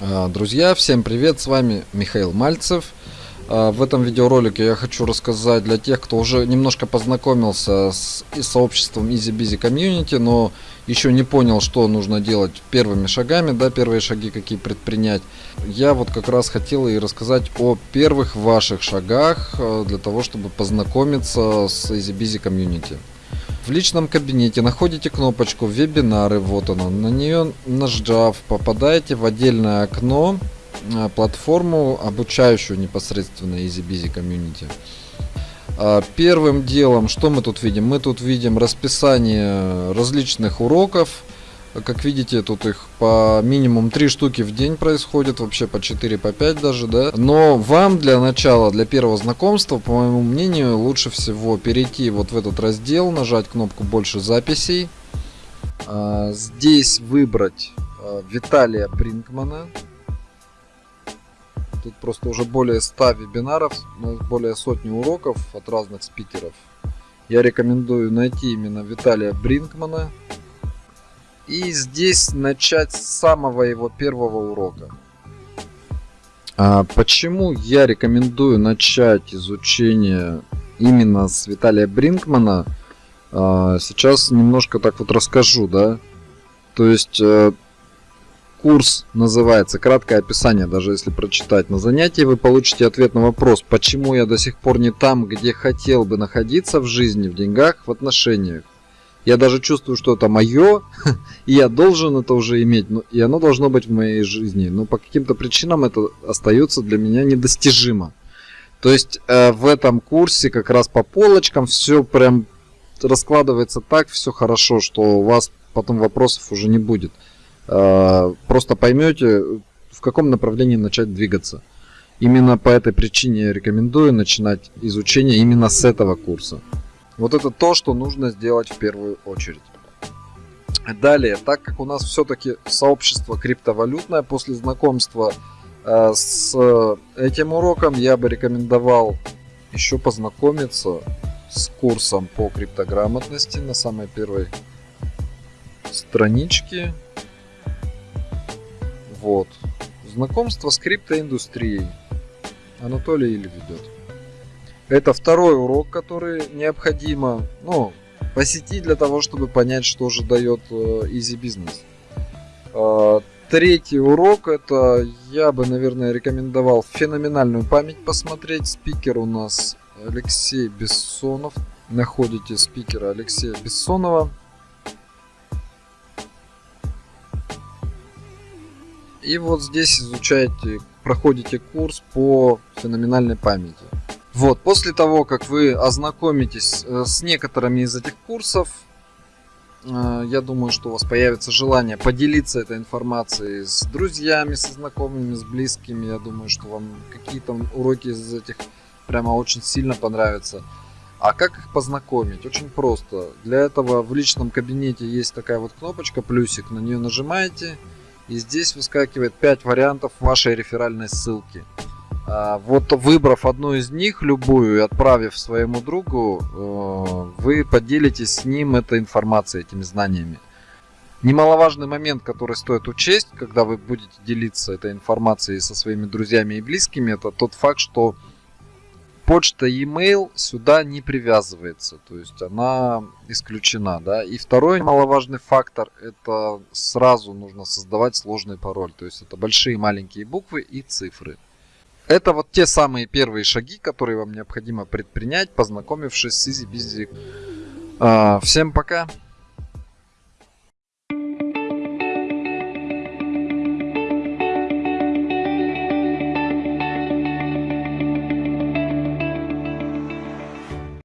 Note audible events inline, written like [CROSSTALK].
А, друзья, всем привет, с вами Михаил Мальцев. А, в этом видеоролике я хочу рассказать для тех, кто уже немножко познакомился с сообществом Easy Busy Community, но еще не понял, что нужно делать первыми шагами, да, первые шаги какие предпринять. Я вот как раз хотел и рассказать о первых ваших шагах а, для того, чтобы познакомиться с Easy Busy Community. В личном кабинете находите кнопочку вебинары, вот она, на нее нажав попадаете в отдельное окно а, платформу обучающую непосредственно EasyBusy Community. А, первым делом, что мы тут видим? Мы тут видим расписание различных уроков, как видите, тут их по минимум 3 штуки в день происходит, вообще по 4, по 5 даже, да. Но вам для начала, для первого знакомства, по моему мнению, лучше всего перейти вот в этот раздел, нажать кнопку «Больше записей». А, здесь выбрать а, Виталия Бринкмана. Тут просто уже более 100 вебинаров, более сотни уроков от разных спикеров. Я рекомендую найти именно Виталия Бринкмана. И здесь начать с самого его первого урока. А почему я рекомендую начать изучение именно с Виталия Бринкмана? А, сейчас немножко так вот расскажу, да. То есть э, курс называется краткое описание, даже если прочитать. На занятии вы получите ответ на вопрос, почему я до сих пор не там, где хотел бы находиться в жизни, в деньгах, в отношениях. Я даже чувствую, что это мое, [LAUGHS] и я должен это уже иметь, и оно должно быть в моей жизни. Но по каким-то причинам это остается для меня недостижимо. То есть э, в этом курсе как раз по полочкам все прям раскладывается так, все хорошо, что у вас потом вопросов уже не будет. Э, просто поймете, в каком направлении начать двигаться. Именно по этой причине я рекомендую начинать изучение именно с этого курса. Вот это то, что нужно сделать в первую очередь. Далее, так как у нас все-таки сообщество криптовалютное, после знакомства э, с этим уроком я бы рекомендовал еще познакомиться с курсом по криптограмотности на самой первой страничке. Вот. Знакомство с криптоиндустрией. Анатолий или ведет. Это второй урок, который необходимо ну, посетить для того, чтобы понять, что же дает э, Easy Business. А, третий урок, это я бы, наверное, рекомендовал феноменальную память посмотреть. Спикер у нас Алексей Бессонов. Находите спикера Алексея Бессонова. И вот здесь изучаете, проходите курс по феноменальной памяти. Вот, после того, как вы ознакомитесь э, с некоторыми из этих курсов, э, я думаю, что у вас появится желание поделиться этой информацией с друзьями, со знакомыми, с близкими. Я думаю, что вам какие-то уроки из этих прямо очень сильно понравятся. А как их познакомить? Очень просто. Для этого в личном кабинете есть такая вот кнопочка, плюсик, на нее нажимаете, и здесь выскакивает 5 вариантов вашей реферальной ссылки. А, вот выбрав одну из них, любую, и отправив своему другу, э, вы поделитесь с ним этой информацией, этими знаниями. Немаловажный момент, который стоит учесть, когда вы будете делиться этой информацией со своими друзьями и близкими, это тот факт, что почта e-mail сюда не привязывается, то есть она исключена. Да? И второй немаловажный фактор, это сразу нужно создавать сложный пароль, то есть это большие маленькие буквы и цифры. Это вот те самые первые шаги, которые вам необходимо предпринять, познакомившись с EasyBusy. А, всем пока!